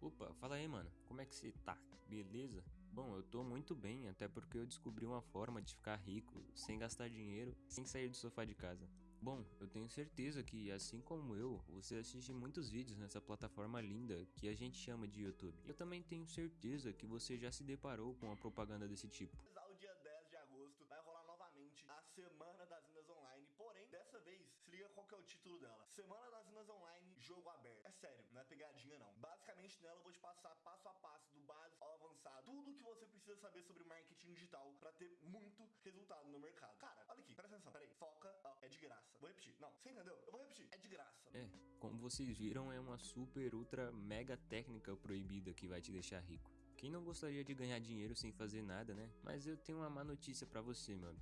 Opa, fala aí, mano. Como é que você tá? Beleza? Bom, eu tô muito bem, até porque eu descobri uma forma de ficar rico sem gastar dinheiro, sem sair do sofá de casa. Bom, eu tenho certeza que, assim como eu, você assiste muitos vídeos nessa plataforma linda que a gente chama de YouTube. Eu também tenho certeza que você já se deparou com uma propaganda desse tipo. O dia 10 de agosto vai rolar novamente a Semana das Minas Online, porém, dessa vez, se liga qual que é o título dela. Semana das Minas Online, jogo aberto. É sério, não é pegadinha não. Basicamente nela eu vou te passar passo a passo, do básico ao avançado, tudo que você precisa saber sobre marketing digital para ter muito resultado no mercado. Cara, olha aqui, presta atenção, peraí, foca, ó, é de graça graça. Vou repetir. Não, você entendeu? Eu vou repetir. É de graça. É, como vocês viram, é uma super, ultra, mega técnica proibida que vai te deixar rico. Quem não gostaria de ganhar dinheiro sem fazer nada, né? Mas eu tenho uma má notícia para você, mano.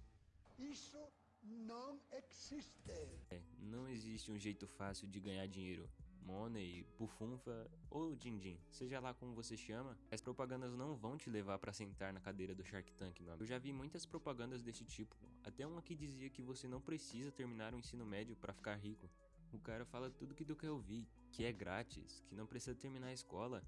Isso não existe. É, não existe um jeito fácil de ganhar dinheiro. Money, Bufunfa ou Din-Din, seja lá como você chama, as propagandas não vão te levar para sentar na cadeira do Shark Tank, amigo. Eu já vi muitas propagandas desse tipo, até uma que dizia que você não precisa terminar o ensino médio para ficar rico. O cara fala tudo que tu quer ouvir, que é grátis, que não precisa terminar a escola,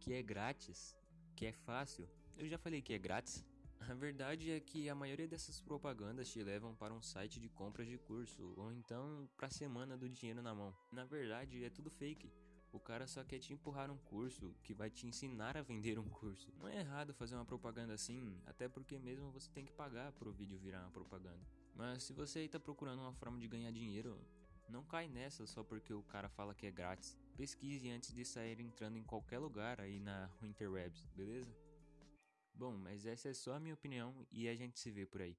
que é grátis, que é fácil. Eu já falei que é grátis. A verdade é que a maioria dessas propagandas te levam para um site de compras de curso ou então para a semana do dinheiro na mão. Na verdade, é tudo fake. O cara só quer te empurrar um curso que vai te ensinar a vender um curso. Não é errado fazer uma propaganda assim, até porque mesmo você tem que pagar para o vídeo virar uma propaganda. Mas se você aí tá procurando uma forma de ganhar dinheiro, não cai nessa só porque o cara fala que é grátis. Pesquise antes de sair entrando em qualquer lugar aí na interwebs, beleza? Bom, mas essa é só a minha opinião e a gente se vê por aí.